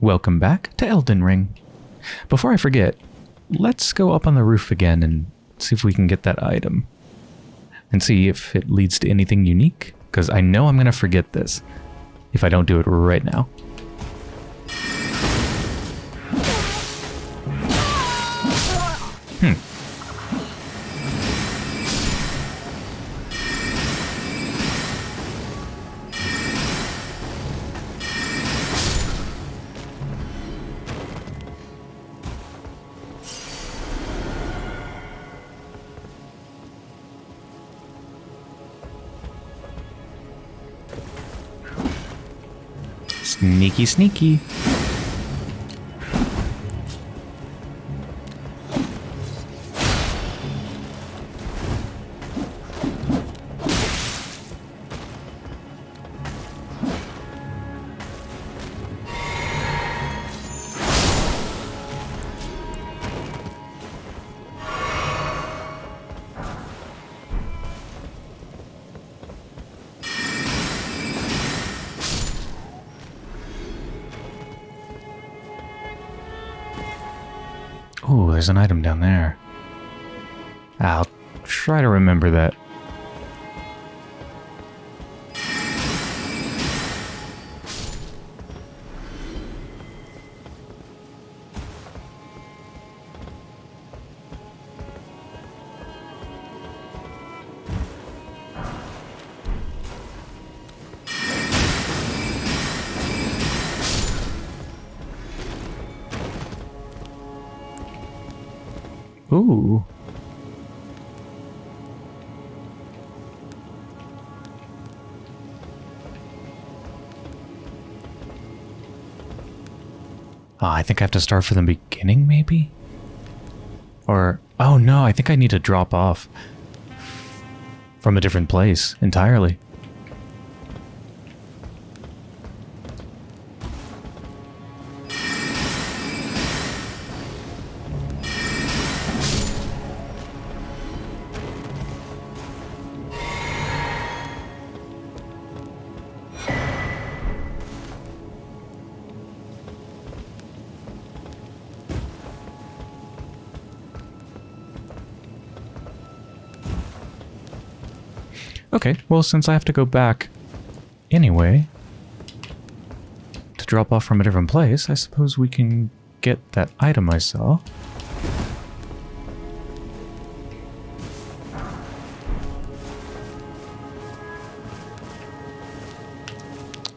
welcome back to Elden Ring. Before I forget, let's go up on the roof again and see if we can get that item. And see if it leads to anything unique, because I know I'm going to forget this if I don't do it right now. Hmm. Микки-сники. Ooh. Oh, I think I have to start from the beginning, maybe? Or, oh no, I think I need to drop off from a different place entirely. Okay, well, since I have to go back anyway to drop off from a different place, I suppose we can get that item I saw.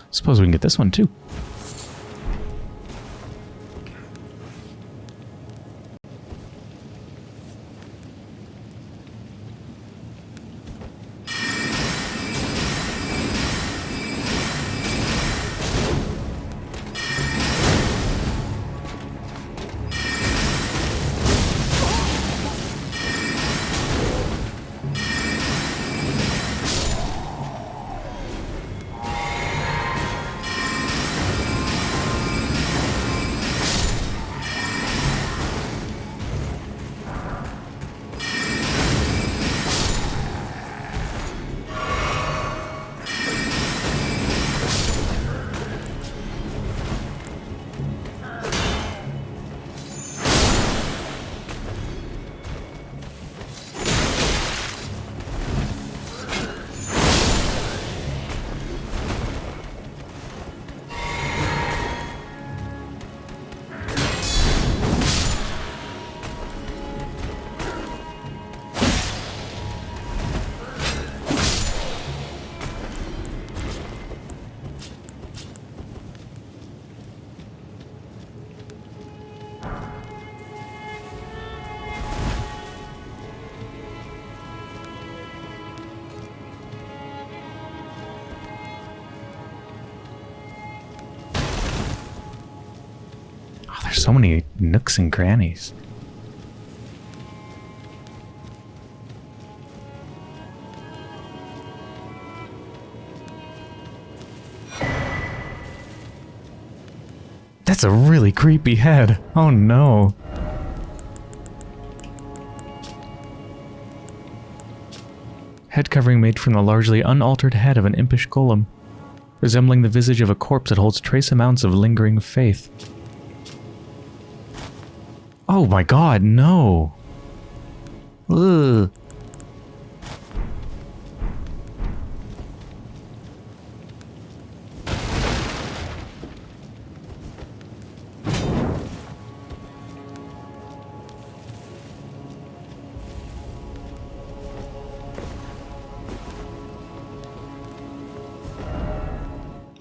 Suppose we can get this one too. So many nooks and crannies. That's a really creepy head. Oh no. Head covering made from the largely unaltered head of an impish golem. resembling the visage of a corpse that holds trace amounts of lingering faith. Oh my god, no. Ugh.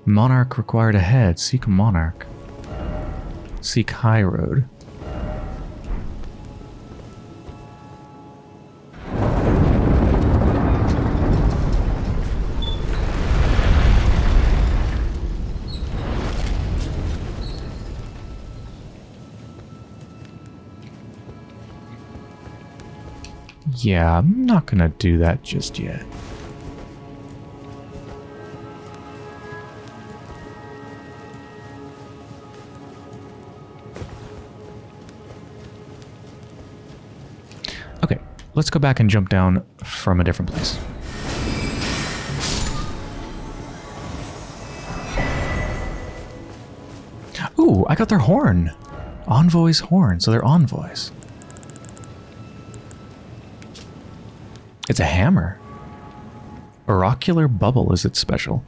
Monarch required ahead. Seek a Monarch. Seek High Road. Yeah, I'm not gonna do that just yet. Okay, let's go back and jump down from a different place. Ooh, I got their horn. Envoy's horn, so they're envoys. It's a hammer. Oracular Bubble is its special.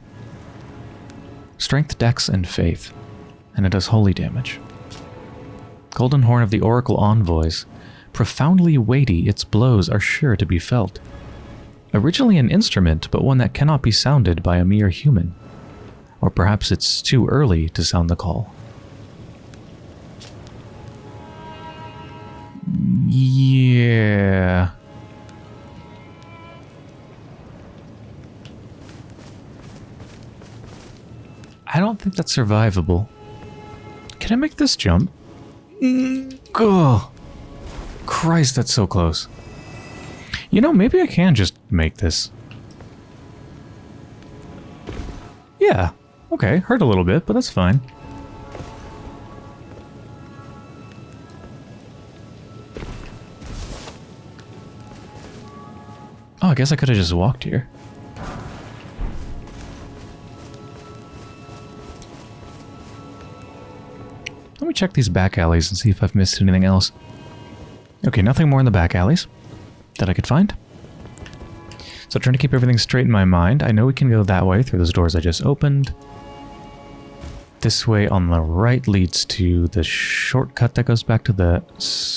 Strength, Dex, and Faith. And it does holy damage. Golden Horn of the Oracle Envoys. Profoundly weighty, its blows are sure to be felt. Originally an instrument, but one that cannot be sounded by a mere human. Or perhaps it's too early to sound the call. Yeah. Think that's survivable. Can I make this jump? Oh, Christ, that's so close. You know, maybe I can just make this. Yeah, okay, hurt a little bit, but that's fine. Oh, I guess I could have just walked here. Check these back alleys and see if I've missed anything else. Okay, nothing more in the back alleys that I could find. So trying to keep everything straight in my mind. I know we can go that way through those doors I just opened. This way on the right leads to the shortcut that goes back to the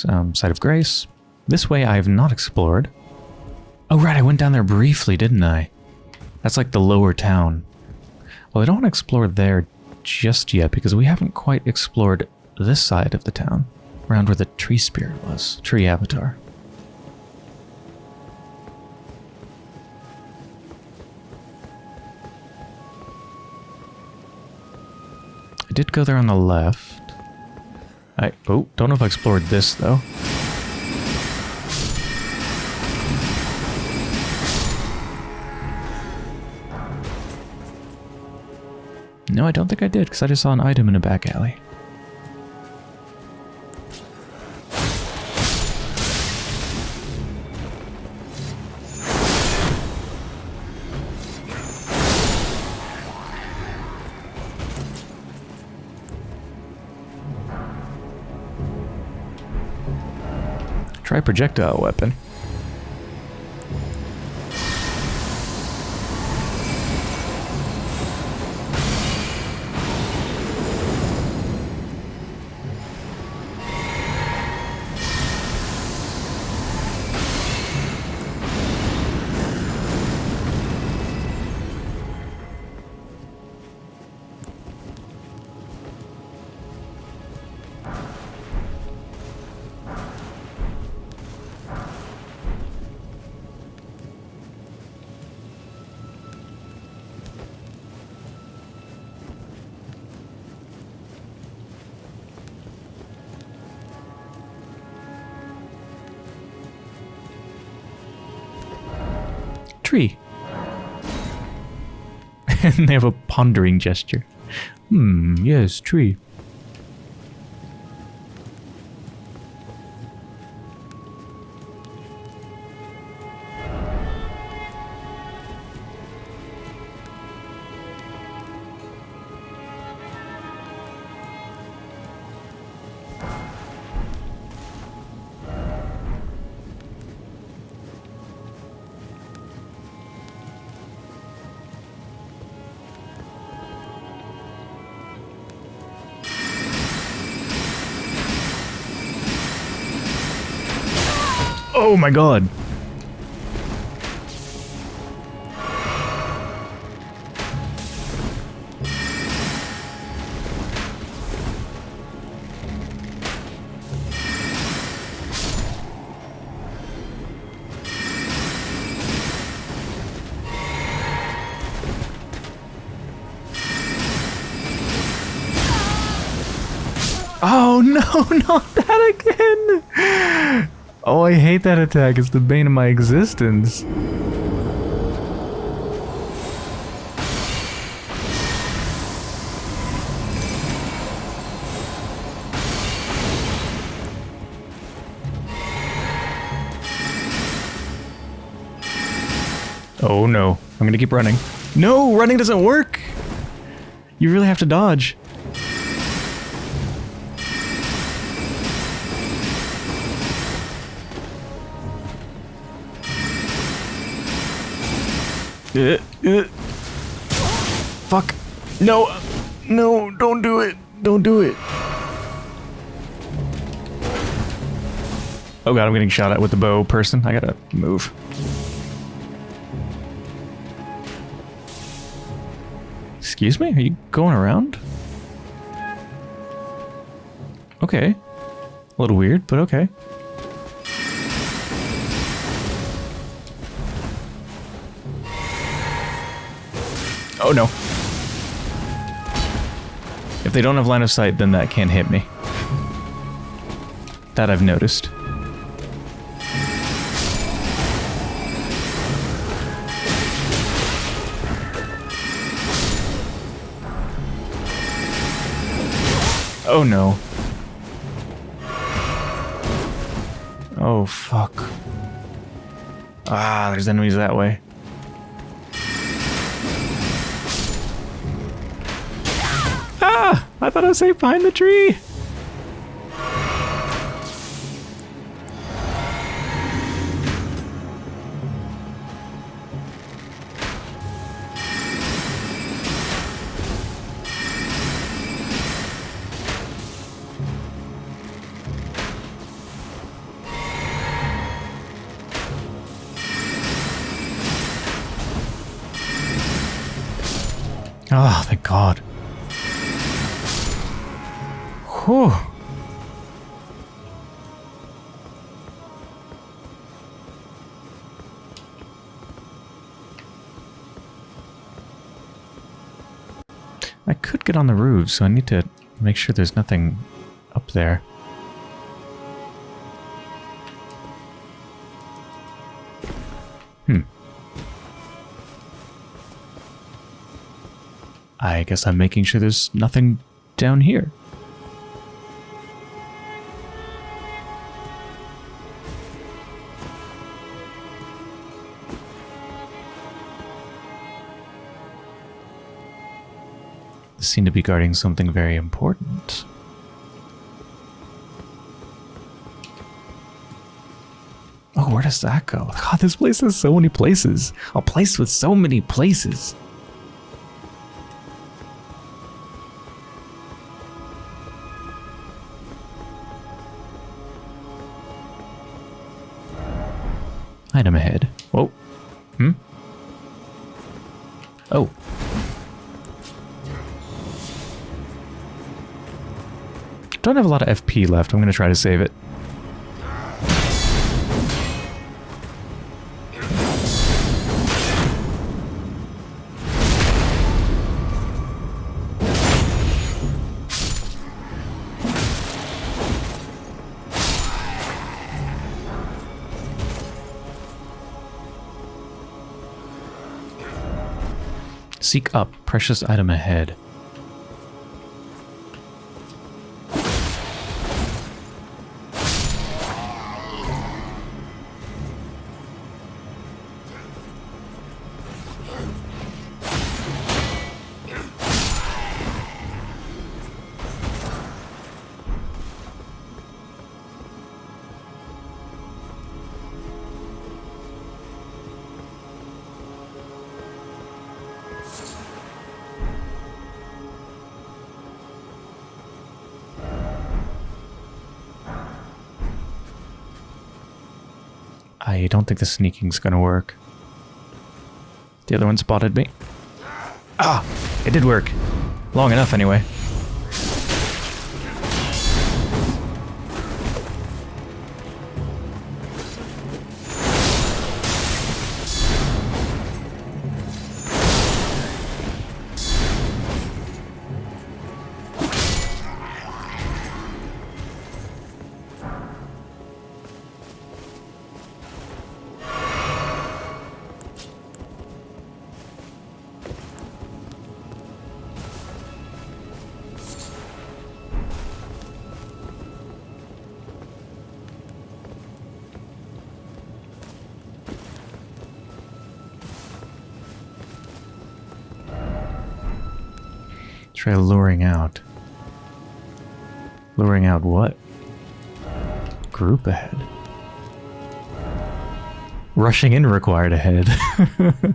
um, site of grace. This way I have not explored. Oh right, I went down there briefly, didn't I? That's like the lower town. Well, I don't want to explore there just yet because we haven't quite explored this side of the town, around where the tree spirit was, tree avatar. I did go there on the left. I oh, don't know if I explored this though. No, I don't think I did, because I just saw an item in a back alley. Try projectile weapon. Pondering gesture. Hmm, yes, tree. Oh my god. Oh no! Oh, I hate that attack. It's the bane of my existence. Oh no. I'm gonna keep running. No, running doesn't work! You really have to dodge. Uh, uh. Fuck. No. No, don't do it. Don't do it. Oh god, I'm getting shot at with the bow person. I gotta move. Excuse me? Are you going around? Okay. A little weird, but okay. Oh no. If they don't have line of sight, then that can't hit me. That I've noticed. Oh no. Oh fuck. Ah, there's enemies that way. I thought I was safe behind the tree! On the roof, so I need to make sure there's nothing up there. Hmm. I guess I'm making sure there's nothing down here. Seem to be guarding something very important. Oh, where does that go? God, this place has so many places. A place with so many places. Have a lot of FP left. I'm going to try to save it. Seek up. Precious item ahead. I don't think the sneaking's gonna work. The other one spotted me. Ah! It did work. Long enough, anyway. Rushing in required ahead.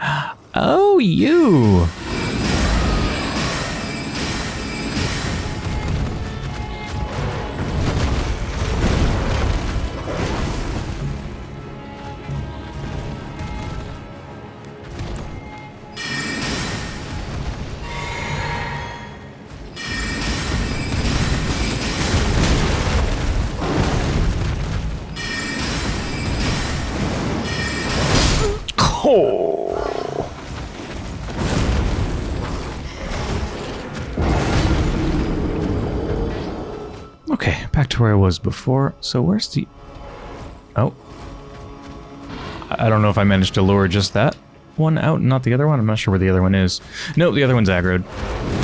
oh, you! To where I was before. So where's the... Oh. I don't know if I managed to lure just that one out not the other one. I'm not sure where the other one is. No, the other one's aggroed.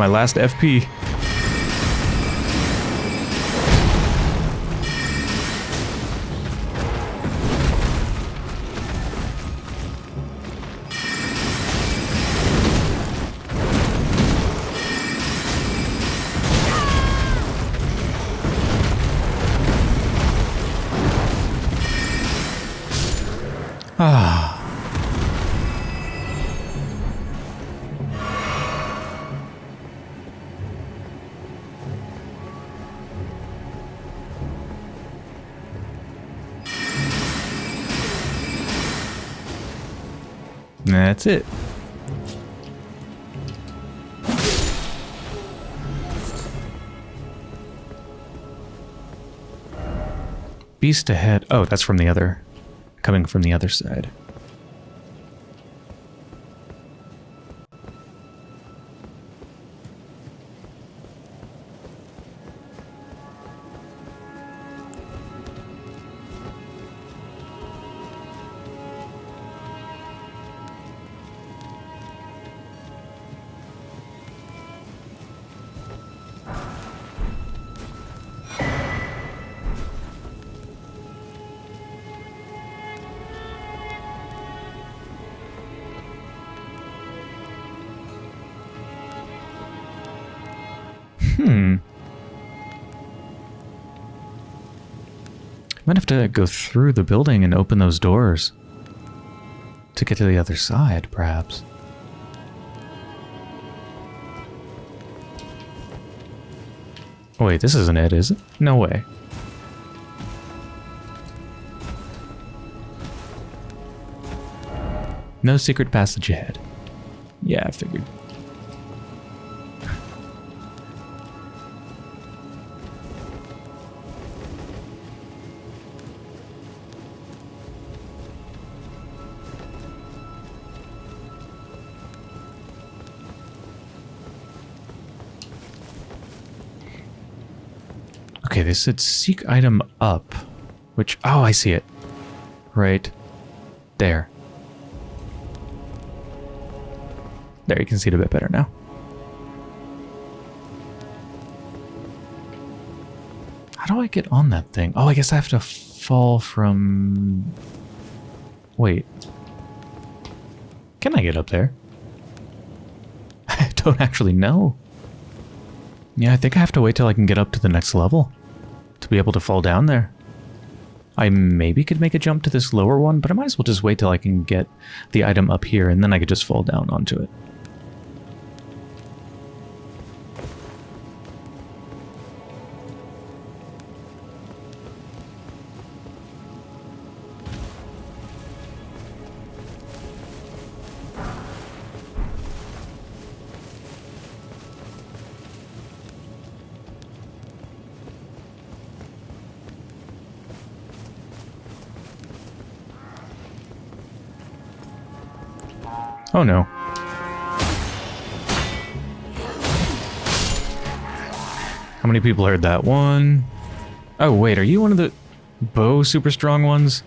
My last FP. That's it. Beast ahead. Oh, that's from the other. Coming from the other side. To go through the building and open those doors. To get to the other side, perhaps. Wait, this isn't it, is it? No way. No secret passage ahead. Yeah, I figured. They said seek item up, which, oh, I see it. Right there. There, you can see it a bit better now. How do I get on that thing? Oh, I guess I have to fall from Wait. Can I get up there? I don't actually know. Yeah, I think I have to wait till I can get up to the next level to be able to fall down there. I maybe could make a jump to this lower one, but I might as well just wait till I can get the item up here and then I could just fall down onto it. People heard that one? Oh wait, are you one of the bow super strong ones?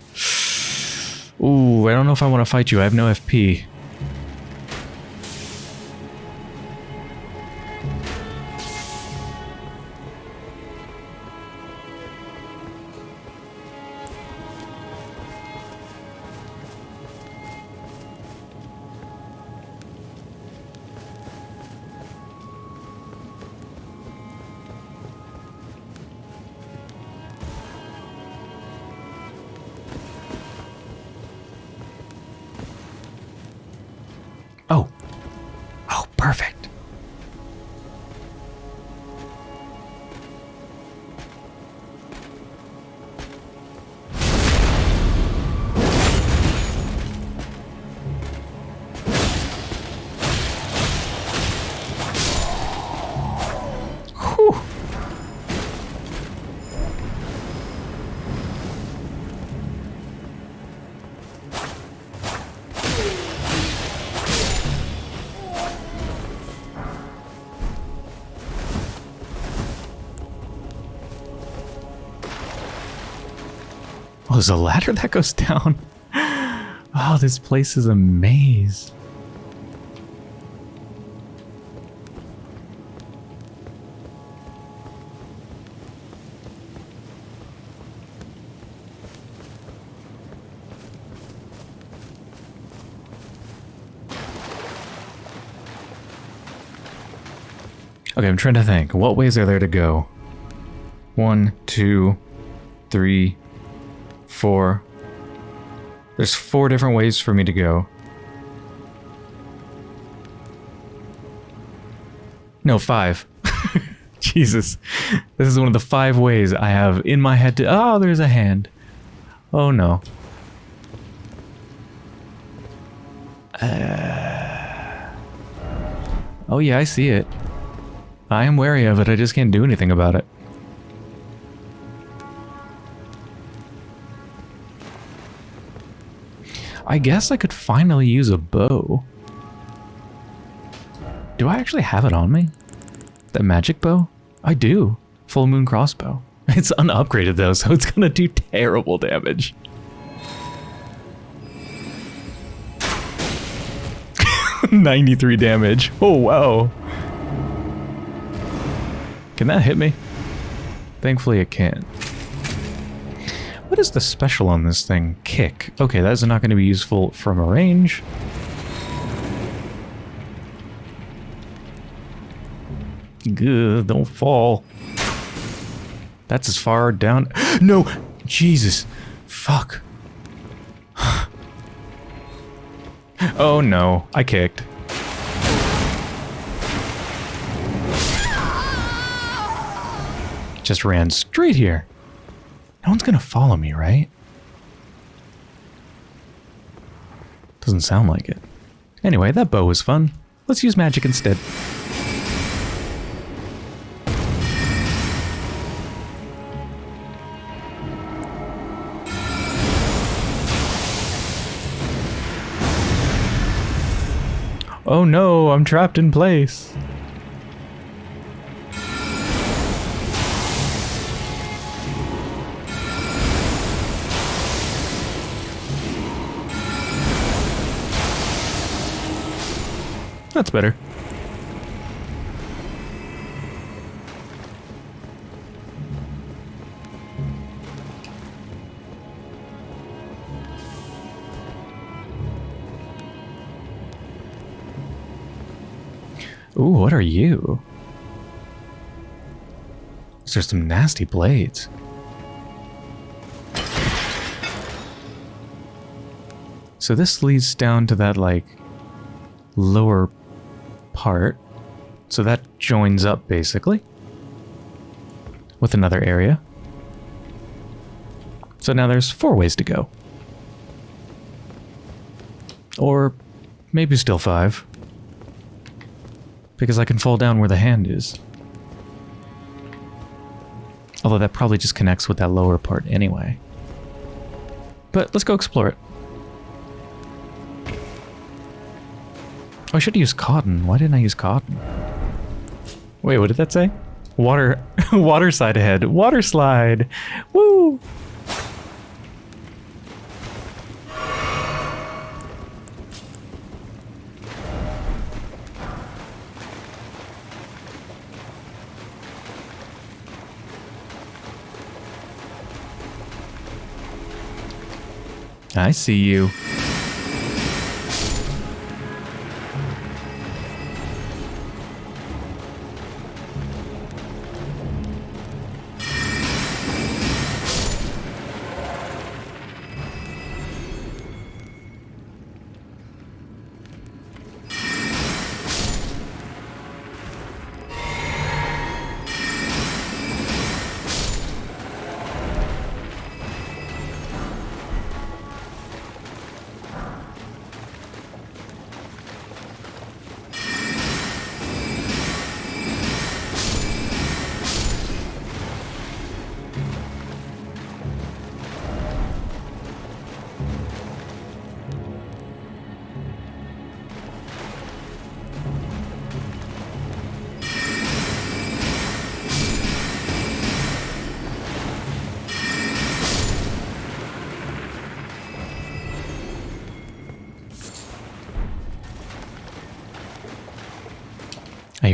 Ooh, I don't know if I want to fight you. I have no FP. There's a ladder that goes down. Oh, this place is a maze. Okay, I'm trying to think. What ways are there to go? One, two, three, four. There's four different ways for me to go. No, five. Jesus. This is one of the five ways I have in my head to... Oh, there's a hand. Oh, no. Uh, oh, yeah, I see it. I am wary of it. I just can't do anything about it. I guess I could finally use a bow. Do I actually have it on me? That magic bow? I do. Full moon crossbow. It's unupgraded though, so it's gonna do terrible damage. Ninety-three damage. Oh wow. Can that hit me? Thankfully it can. What is the special on this thing? Kick. Okay, that is not going to be useful from a range. Good, don't fall. That's as far down. No! Jesus! Fuck. oh no, I kicked. Just ran straight here. No one's gonna follow me, right? Doesn't sound like it. Anyway, that bow was fun. Let's use magic instead. Oh no, I'm trapped in place. That's better. Ooh, what are you? These are some nasty blades. So this leads down to that, like, lower part. So that joins up, basically, with another area. So now there's four ways to go. Or maybe still five. Because I can fall down where the hand is. Although that probably just connects with that lower part anyway. But let's go explore it. I should use cotton. Why didn't I use cotton? Wait, what did that say? Water, water side ahead. Water slide. Woo! I see you.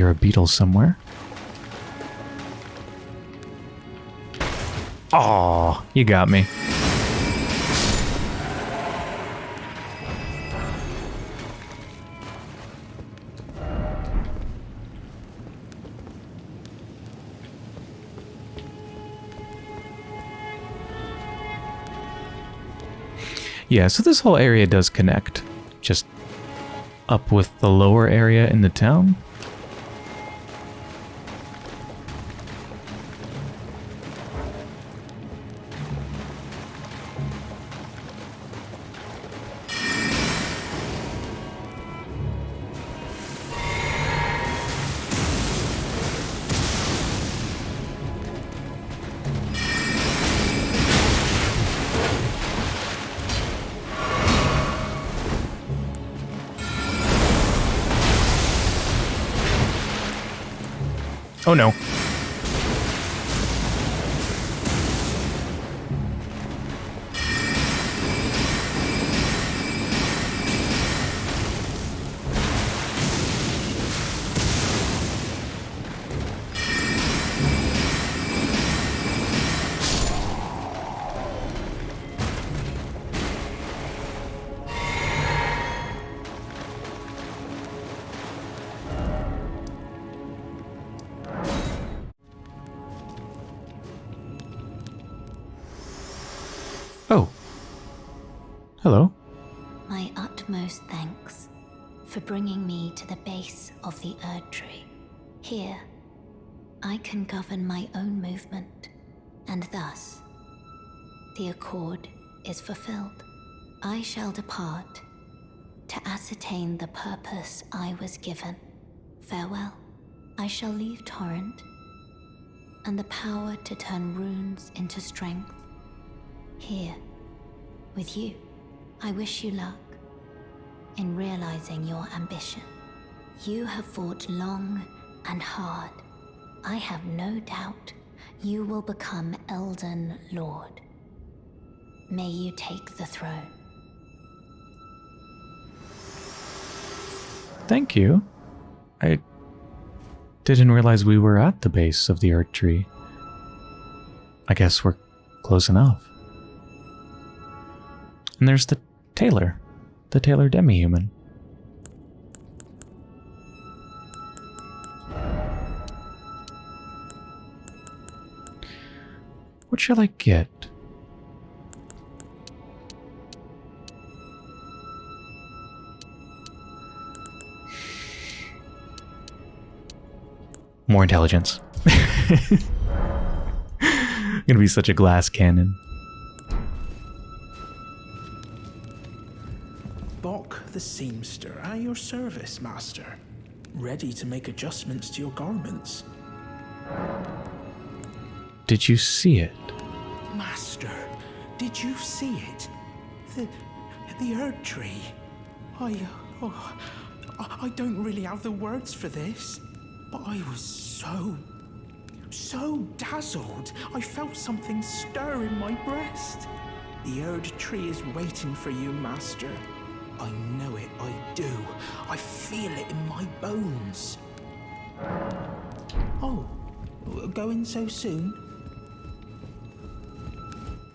Hear a beetle somewhere. Aw, you got me. Yeah, so this whole area does connect. Just up with the lower area in the town. Oh no. Bringing me to the base of the Erd Tree. Here, I can govern my own movement, and thus, the accord is fulfilled. I shall depart to ascertain the purpose I was given. Farewell. I shall leave Torrent and the power to turn runes into strength here with you. I wish you luck in realizing your ambition. You have fought long and hard. I have no doubt you will become Elden Lord. May you take the throne. Thank you. I didn't realize we were at the base of the Erd Tree. I guess we're close enough. And there's the tailor, the tailor Demi-Human. What shall I get? More intelligence. I'm gonna be such a glass cannon. The seamster at your service, master. Ready to make adjustments to your garments. Did you see it? Master, did you see it? The the Erd tree. I oh, I I don't really have the words for this, but I was so so dazzled. I felt something stir in my breast. The Erd tree is waiting for you, master. I know it, I do. I feel it in my bones. Oh, going so soon?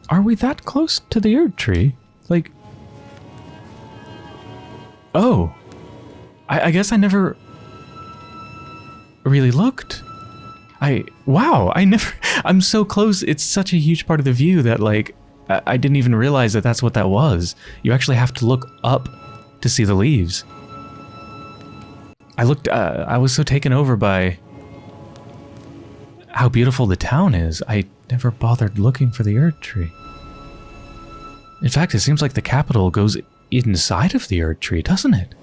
Are we that close to the Erd tree? Like. Oh. I, I guess I never really looked. I. Wow, I never. I'm so close. It's such a huge part of the view that, like, I, I didn't even realize that that's what that was. You actually have to look up to see the leaves. I looked. Uh, I was so taken over by how beautiful the town is. I never bothered looking for the Erd tree. In fact, it seems like the capital goes inside of the Erd tree, doesn't it?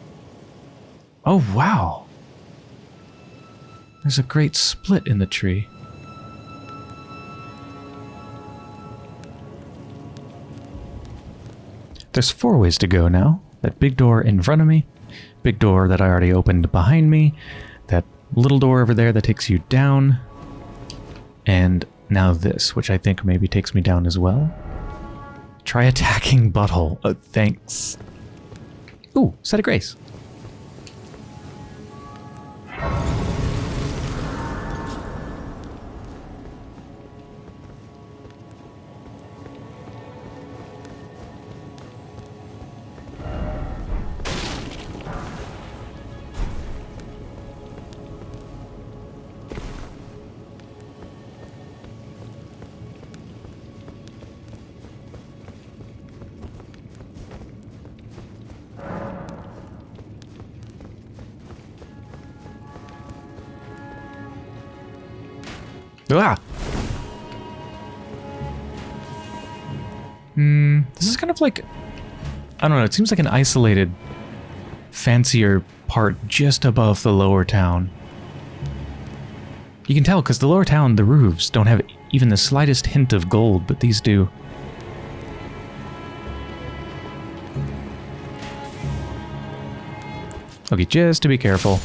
Oh, wow. There's a great split in the tree. There's four ways to go now. That big door in front of me, big door that I already opened behind me, that little door over there that takes you down, and now this, which I think maybe takes me down as well. Try attacking butthole. Oh, thanks. Ooh, set of grace. Like... I don't know, it seems like an isolated, fancier part just above the lower town. You can tell because the lower town, the roofs, don't have even the slightest hint of gold, but these do. Okay, just to be careful.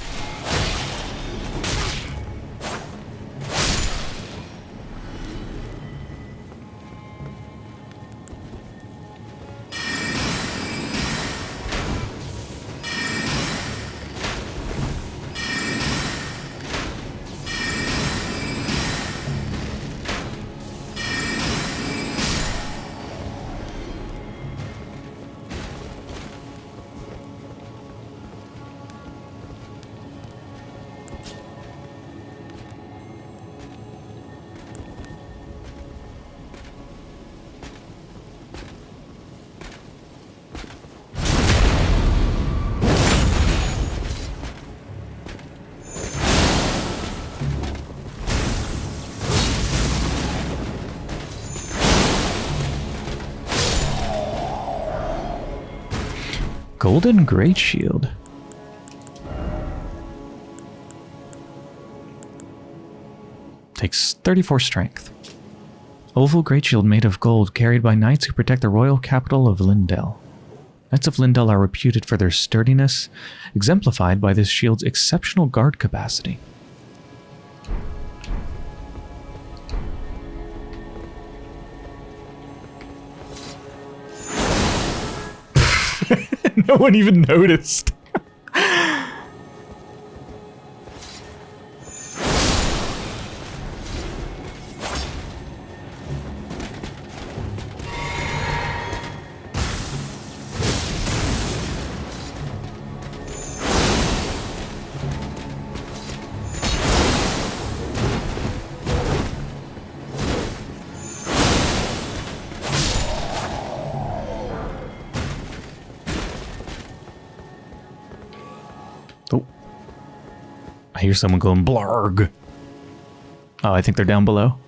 Golden Great Shield. Takes 34 strength. Oval Great Shield made of gold carried by knights who protect the royal capital of Leyndell. Knights of Leyndell are reputed for their sturdiness, exemplified by this shield's exceptional guard capacity. no one even noticed. Hear someone going blarg. Oh, I think they're down below.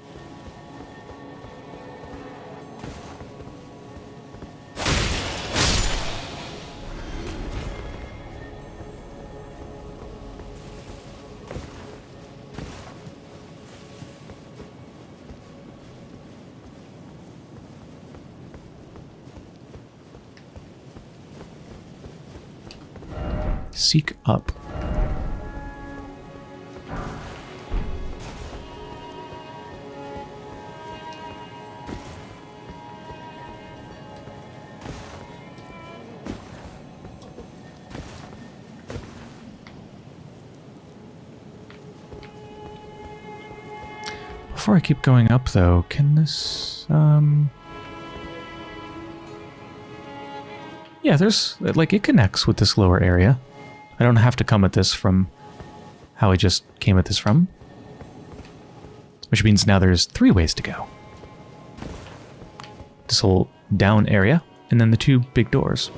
Seek up. Before I keep going up, though, can this, um... Yeah, there's, like, it connects with this lower area. I don't have to come at this from how I just came at this from. Which means now there's three ways to go. This whole down area, and then the two big doors.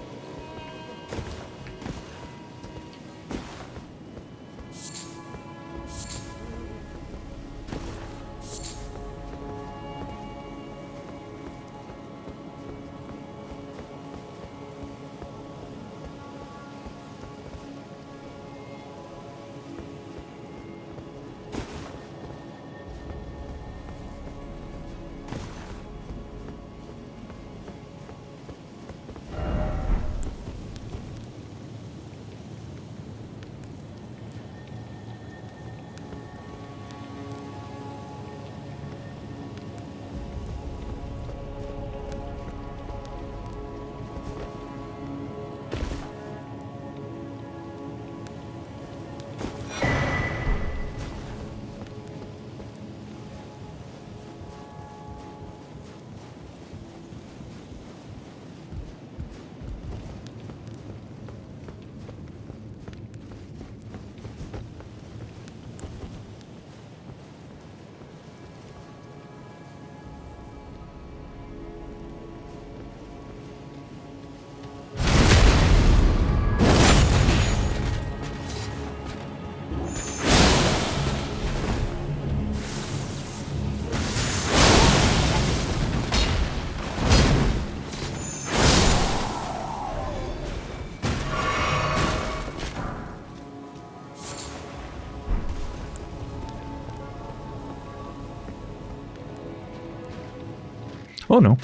Oh no.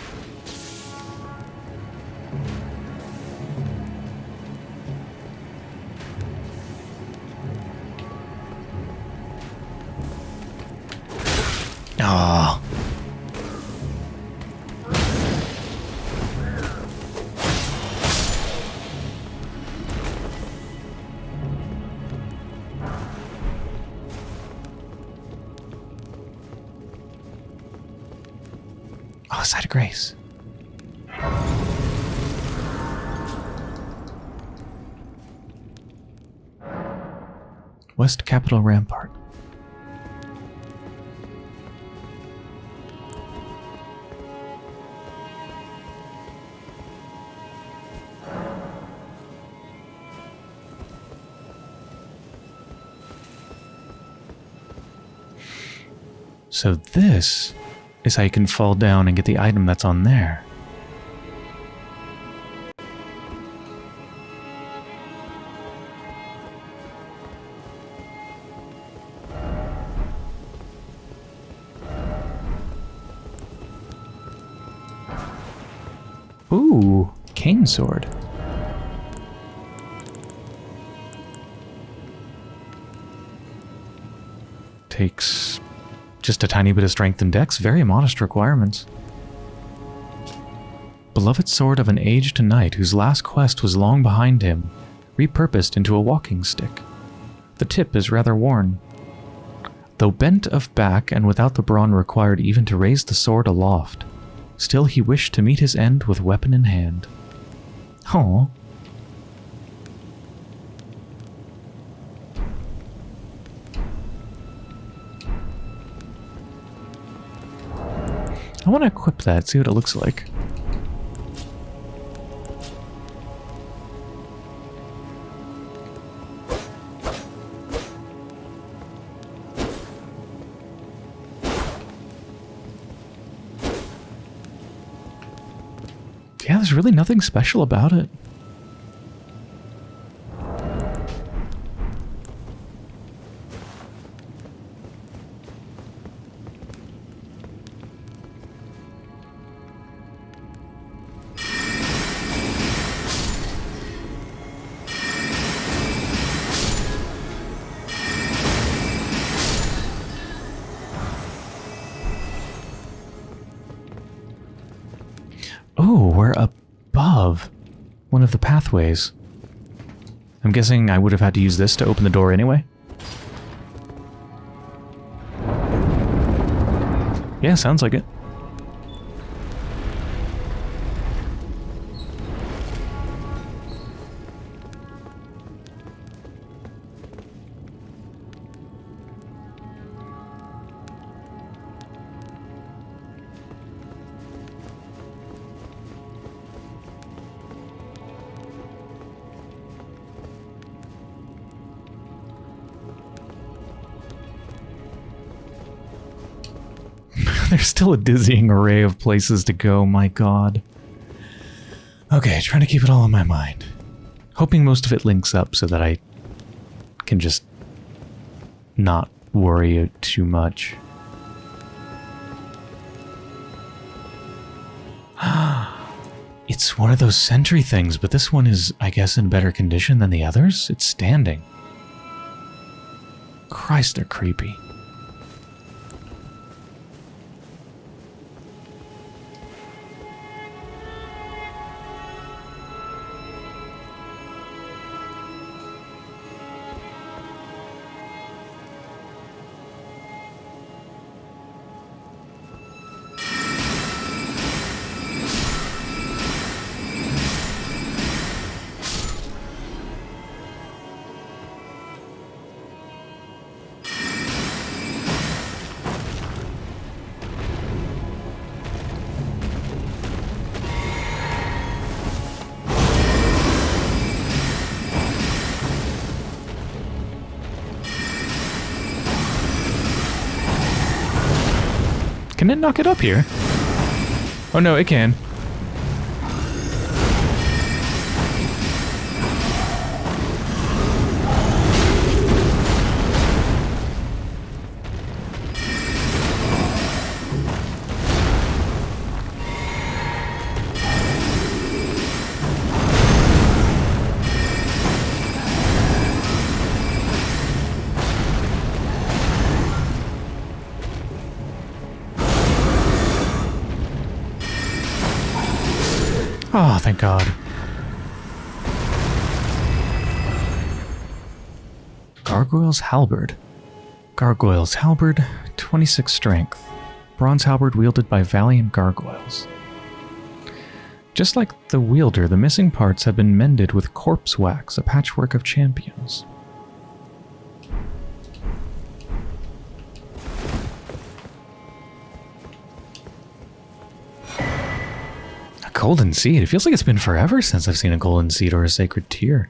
Grace. West Capital Rampart. So this is how you can fall down and get the item that's on there. Just a tiny bit of strength and dex, very modest requirements. Beloved sword of an aged knight whose last quest was long behind him, repurposed into a walking stick. The tip is rather worn. Though bent of back and without the brawn required even to raise the sword aloft, still he wished to meet his end with weapon in hand. Huh. I want to equip that, see what it looks like. Yeah, there's really nothing special about it. Guessing I would have had to use this to open the door anyway. Yeah, sounds like it. There's still a dizzying array of places to go, my god. Okay, trying to keep it all in my mind. Hoping most of it links up so that I can just not worry too much. it's one of those sentry things, but this one is, I guess, in better condition than the others? It's standing. Christ, they're creepy. Up here? Oh no, it can. Oh, thank God. Gargoyle's Halberd. Gargoyle's Halberd, 26 strength. Bronze halberd wielded by valiant gargoyles. Just like the wielder, the missing parts have been mended with corpse wax, a patchwork of champions. Golden seed. It feels like it's been forever since I've seen a golden seed or a sacred tear.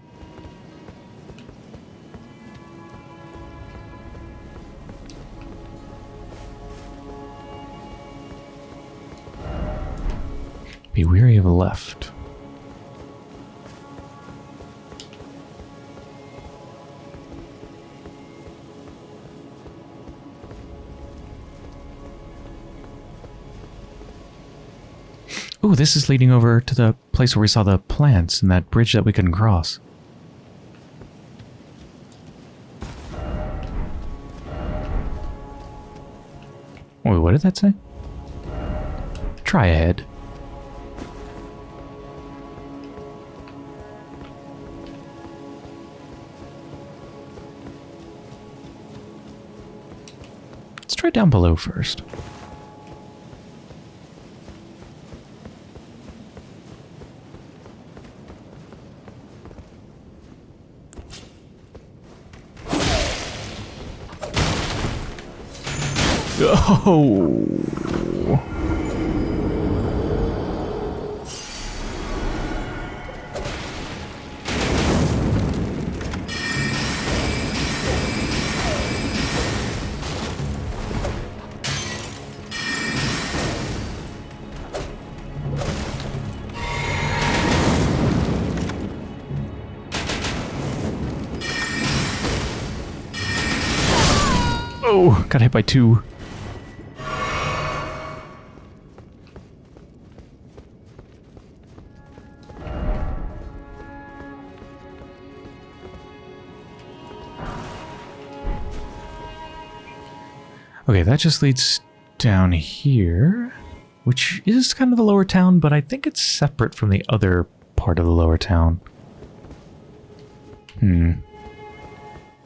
Be weary of a left. Ooh, this is leading over to the place where we saw the plants and that bridge that we couldn't cross. Wait, what did that say? Try ahead. Let's try down below first. go. Oh, got hit by two. That just leads down here, which is kind of the lower town, but I think it's separate from the other part of the lower town. Hmm.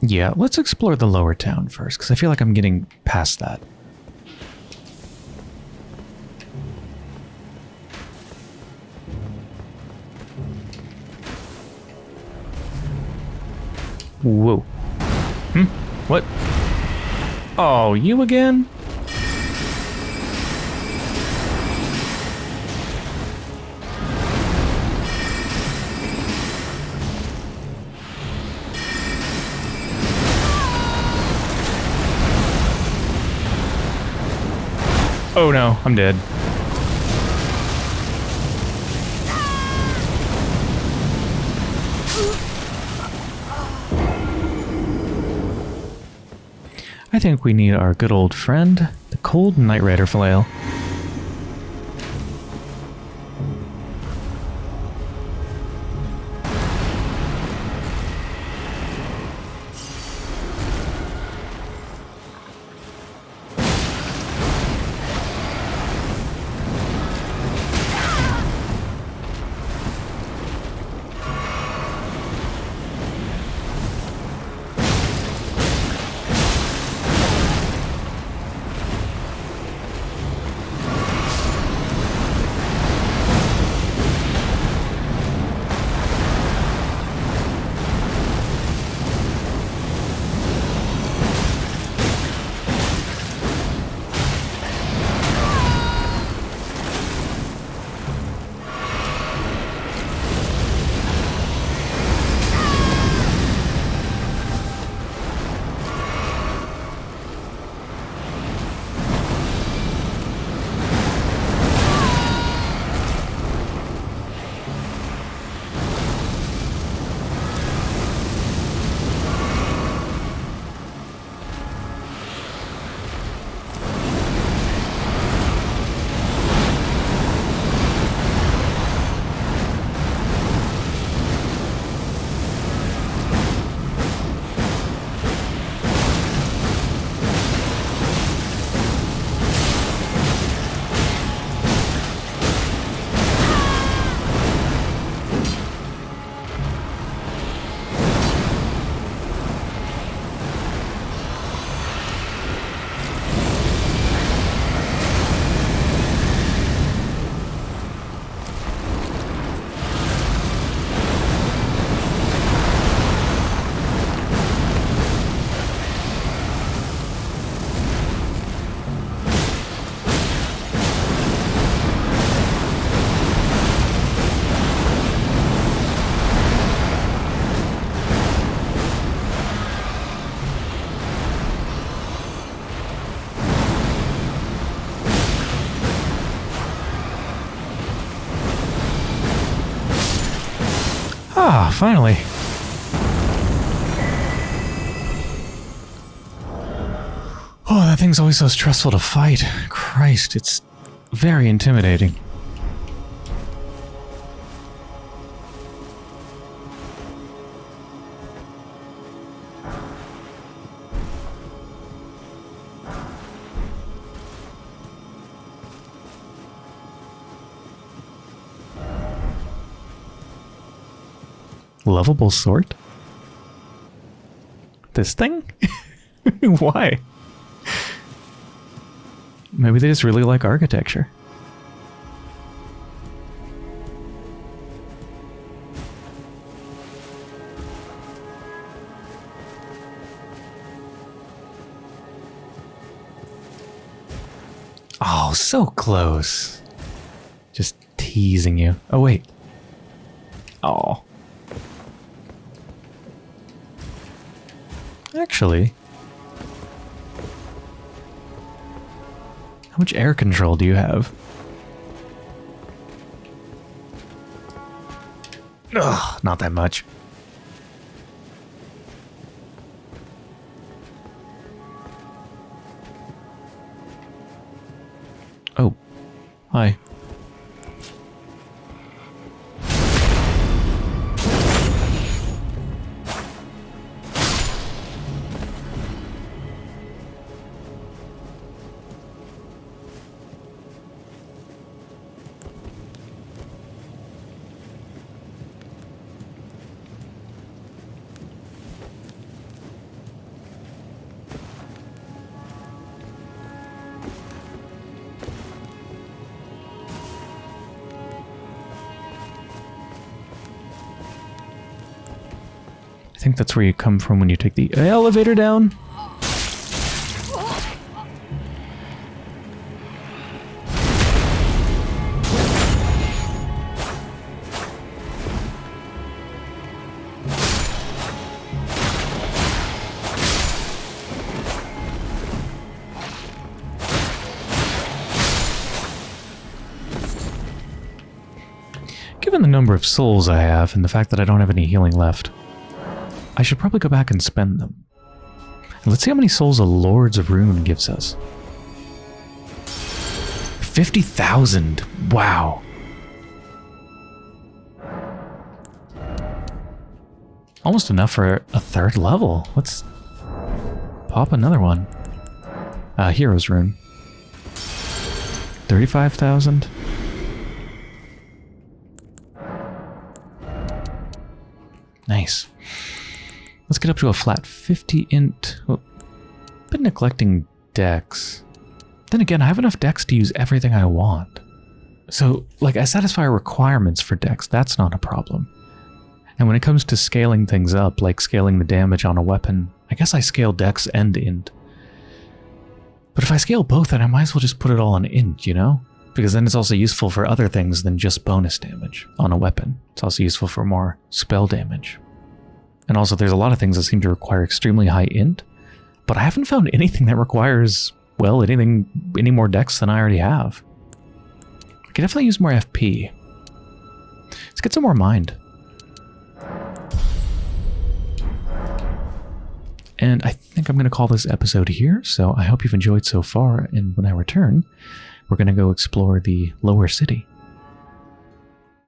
Yeah, let's explore the lower town first, because I feel like I'm getting past that. Whoa. Hmm? What? Oh, you again? Oh no, I'm dead. Think we need our good old friend, the Cold Night Rider Flail. Finally. Oh, that thing's always so stressful to fight. Christ, it's very intimidating. Lovable sort? This thing? Why? Maybe they just really like architecture. Oh, so close. Just teasing you. Oh, wait. Oh. Actually. How much air control do you have? Ugh, not that much. Oh. Hi. Think that's where you come from when you take the elevator down. Given the number of souls I have and the fact that I don't have any healing left, I should probably go back and spend them. Let's see how many souls a Lord's Rune gives us. 50,000! Wow. Almost enough for a third level. Let's pop another one. Uh, Hero's Rune. 35,000? Nice. Let's get up to a flat 50 int. Oh, been neglecting dex. Then again, I have enough dex to use everything I want. So, like, I satisfy requirements for dex. That's not a problem. And when it comes to scaling things up, like scaling the damage on a weapon, I guess I scale dex and int. But if I scale both, then I might as well just put it all on int, you know? Because then it's also useful for other things than just bonus damage on a weapon. It's also useful for more spell damage. And also there's a lot of things that seem to require extremely high int, but I haven't found anything that requires, well, anything, any more dex than I already have. I could definitely use more FP. Let's get some more mind. And I think I'm going to call this episode here, so I hope you've enjoyed so far, and when I return, we're going to go explore the lower city.